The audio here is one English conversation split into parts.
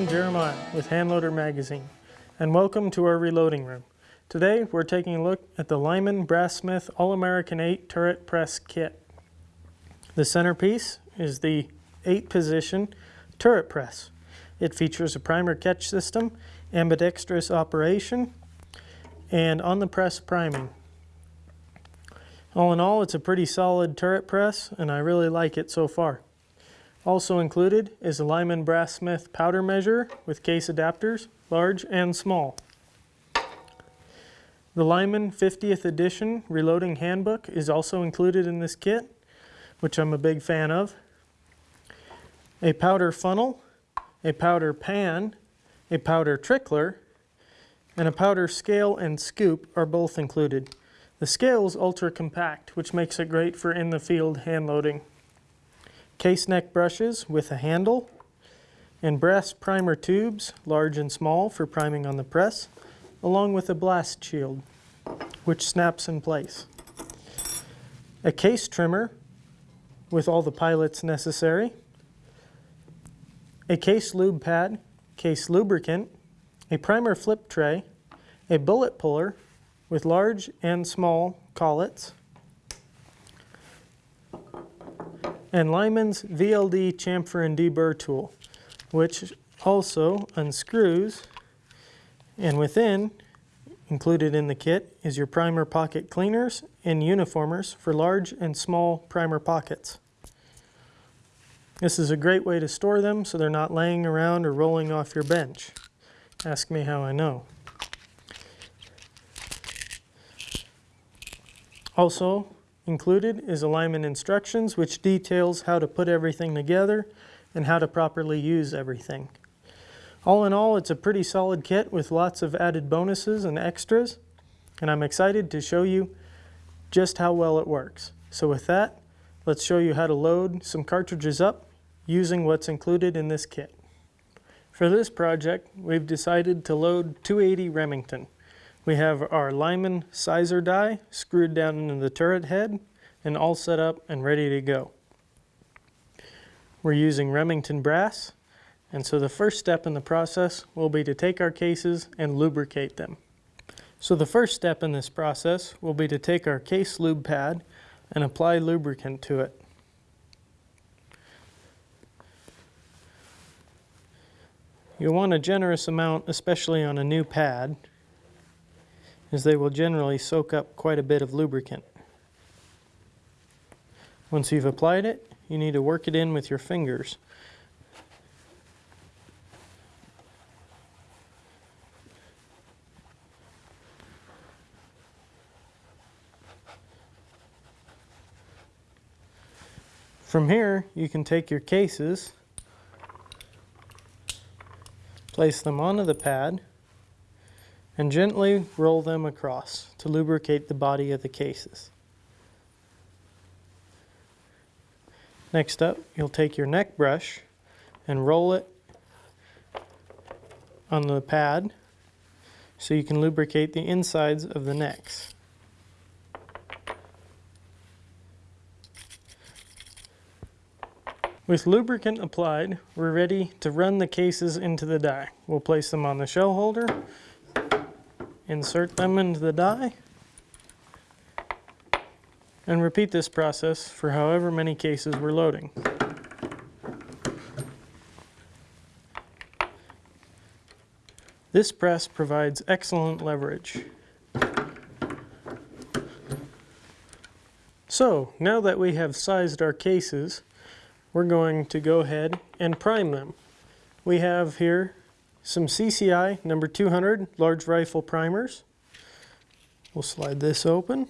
I'm Jeremiah with Handloader Magazine, and welcome to our reloading room. Today we're taking a look at the Lyman Brass-Smith All-American 8 Turret Press Kit. The centerpiece is the 8-position turret press. It features a primer catch system, ambidextrous operation, and on the press priming. All in all, it's a pretty solid turret press, and I really like it so far. Also included is a Lyman Brass-Smith powder measure with case adapters, large and small. The Lyman 50th edition reloading handbook is also included in this kit, which I'm a big fan of. A powder funnel, a powder pan, a powder trickler, and a powder scale and scoop are both included. The scale is ultra compact, which makes it great for in the field hand loading case neck brushes with a handle, and brass primer tubes, large and small, for priming on the press, along with a blast shield, which snaps in place. A case trimmer with all the pilots necessary, a case lube pad, case lubricant, a primer flip tray, a bullet puller with large and small collets, and Lyman's VLD chamfer and deburr tool, which also unscrews, and within, included in the kit, is your primer pocket cleaners and uniformers for large and small primer pockets. This is a great way to store them so they're not laying around or rolling off your bench. Ask me how I know. Also, Included is alignment instructions which details how to put everything together and how to properly use everything. All in all, it's a pretty solid kit with lots of added bonuses and extras, and I'm excited to show you just how well it works. So with that, let's show you how to load some cartridges up using what's included in this kit. For this project, we've decided to load 280 Remington. We have our Lyman sizer die screwed down into the turret head and all set up and ready to go. We're using Remington brass and so the first step in the process will be to take our cases and lubricate them. So the first step in this process will be to take our case lube pad and apply lubricant to it. You'll want a generous amount, especially on a new pad, is they will generally soak up quite a bit of lubricant. Once you've applied it, you need to work it in with your fingers. From here, you can take your cases, place them onto the pad, and gently roll them across to lubricate the body of the cases. Next up, you'll take your neck brush and roll it on the pad so you can lubricate the insides of the necks. With lubricant applied, we're ready to run the cases into the die. We'll place them on the shell holder insert them into the die, and repeat this process for however many cases we're loading. This press provides excellent leverage. So, now that we have sized our cases, we're going to go ahead and prime them. We have here some CCI number 200 large rifle primers. We'll slide this open,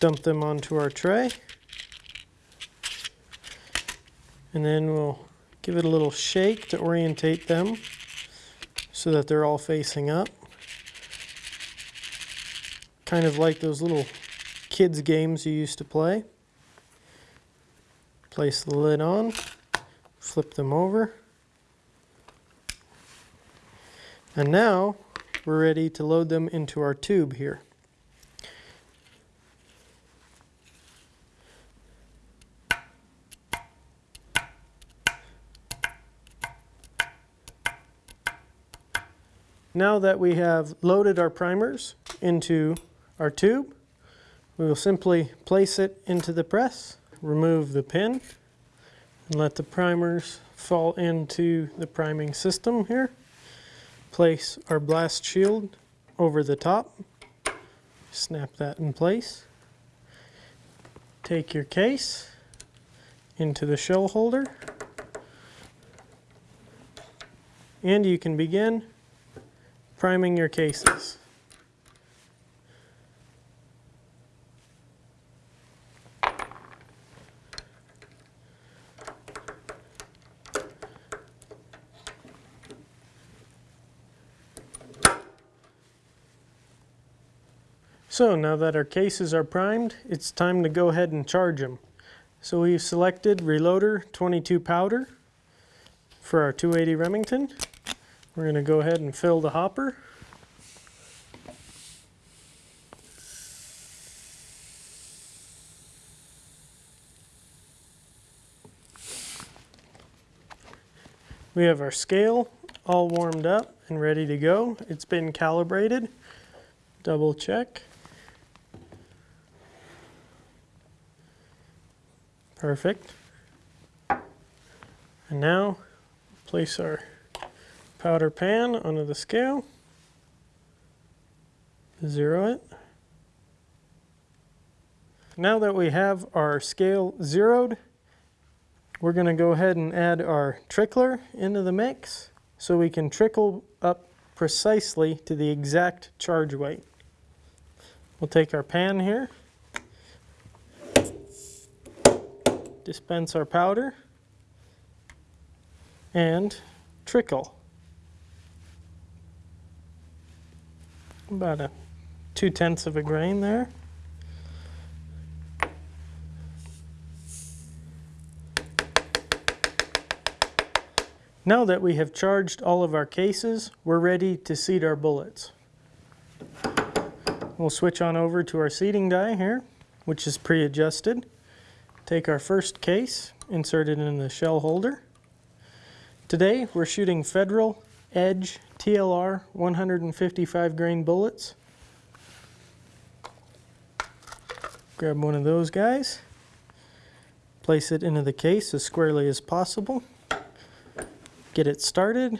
dump them onto our tray, and then we'll give it a little shake to orientate them so that they're all facing up. Kind of like those little kids games you used to play. Place the lid on, flip them over. And now we're ready to load them into our tube here. Now that we have loaded our primers into our tube, we will simply place it into the press, remove the pin, and let the primers fall into the priming system here. Place our blast shield over the top, snap that in place. Take your case into the shell holder, and you can begin priming your cases. So now that our cases are primed, it's time to go ahead and charge them. So we've selected Reloader 22 powder for our 280 Remington. We're going to go ahead and fill the hopper. We have our scale all warmed up and ready to go. It's been calibrated. Double check. Perfect. And now place our powder pan onto the scale. Zero it. Now that we have our scale zeroed, we're going to go ahead and add our trickler into the mix so we can trickle up precisely to the exact charge weight. We'll take our pan here, dispense our powder, and trickle. About a two tenths of a grain there. Now that we have charged all of our cases, we're ready to seat our bullets. We'll switch on over to our seating die here, which is pre-adjusted. Take our first case, insert it in the shell holder. Today we're shooting Federal Edge TLR 155 grain bullets. Grab one of those guys, place it into the case as squarely as possible. Get it started,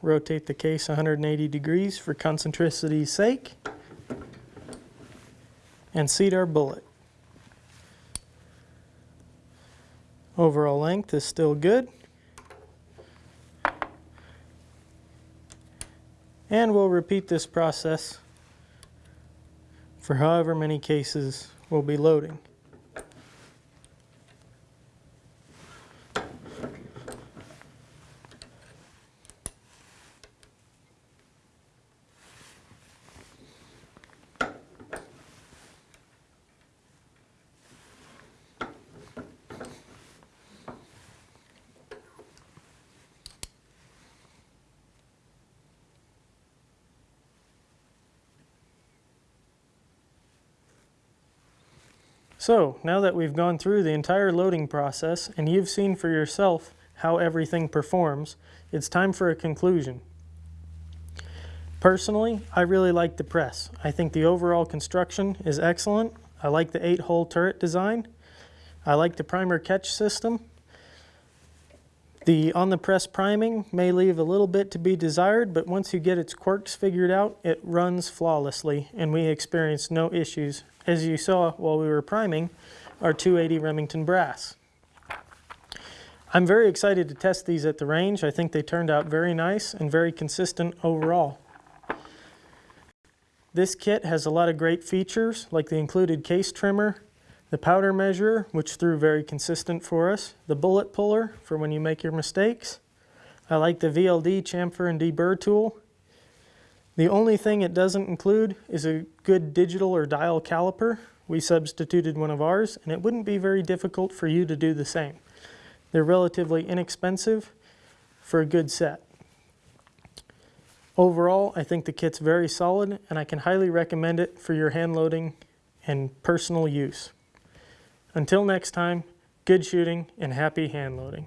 rotate the case 180 degrees for concentricity's sake, and seat our bullet. Overall length is still good. And we'll repeat this process for however many cases we'll be loading. So now that we've gone through the entire loading process and you've seen for yourself how everything performs, it's time for a conclusion. Personally, I really like the press. I think the overall construction is excellent. I like the 8-hole turret design. I like the primer catch system. The on the press priming may leave a little bit to be desired, but once you get its quirks figured out, it runs flawlessly and we experience no issues as you saw while we were priming, our 280 Remington brass. I'm very excited to test these at the range. I think they turned out very nice and very consistent overall. This kit has a lot of great features like the included case trimmer, the powder measurer, which threw very consistent for us, the bullet puller for when you make your mistakes. I like the VLD chamfer and deburr tool, the only thing it doesn't include is a good digital or dial caliper. We substituted one of ours, and it wouldn't be very difficult for you to do the same. They're relatively inexpensive for a good set. Overall, I think the kit's very solid, and I can highly recommend it for your hand loading and personal use. Until next time, good shooting and happy hand loading.